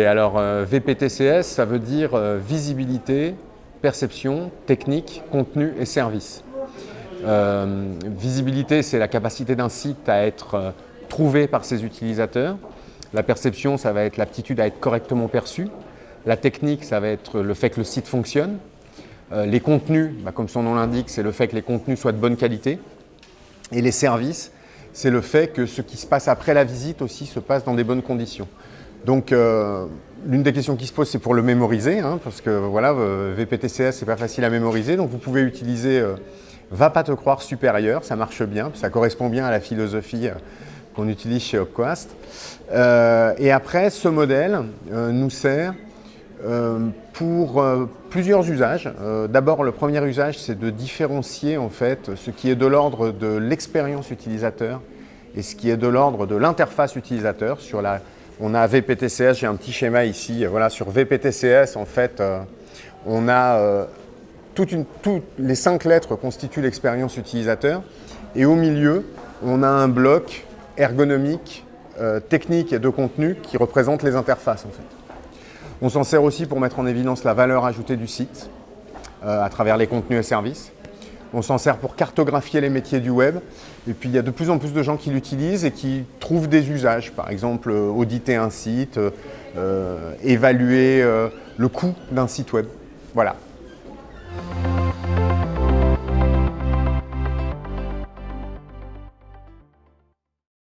Et alors euh, VPTCS, ça veut dire euh, visibilité, perception, technique, contenu et service. Euh, visibilité, c'est la capacité d'un site à être trouvé par ses utilisateurs. La perception, ça va être l'aptitude à être correctement perçu. La technique, ça va être le fait que le site fonctionne. les contenus, bah, comme son nom l'indique, c'est le fait que les contenus soient de bonne qualité. Et les services, c'est le fait que ce qui se passe après la visite aussi se passe dans des bonnes conditions. Donc, euh, l'une des questions qui se pose, c'est pour le mémoriser, hein, parce que voilà, euh, VPTCS, c'est pas facile à mémoriser. Donc, vous pouvez utiliser euh, Va pas te croire supérieur, ça marche bien, ça correspond bien à la philosophie qu'on utilise chez Opquast. et après, ce modèle nous sert pour plusieurs usages. D'abord, le premier usage, c'est de différencier en fait ce qui est de l'ordre de l'expérience utilisateur et ce qui est de l'ordre de l'interface utilisateur sur la on a VPTCS, j'ai un petit schéma ici. Voilà, sur VPTCS, en fait, euh, on a euh, toutes les cinq lettres constituent l'expérience utilisateur. Et au milieu, on a un bloc ergonomique, euh, technique et de contenu qui représente les interfaces. On s'en sert aussi pour mettre en évidence la valeur ajoutée du site à travers les contenus et services. On s'en sert pour cartographier les métiers du web. Et puis, il y a de plus en plus de gens qui l'utilisent et qui trouvent des usages. Par exemple, euh, auditer un site, euh, évaluer euh, le coût d'un site web. Voilà.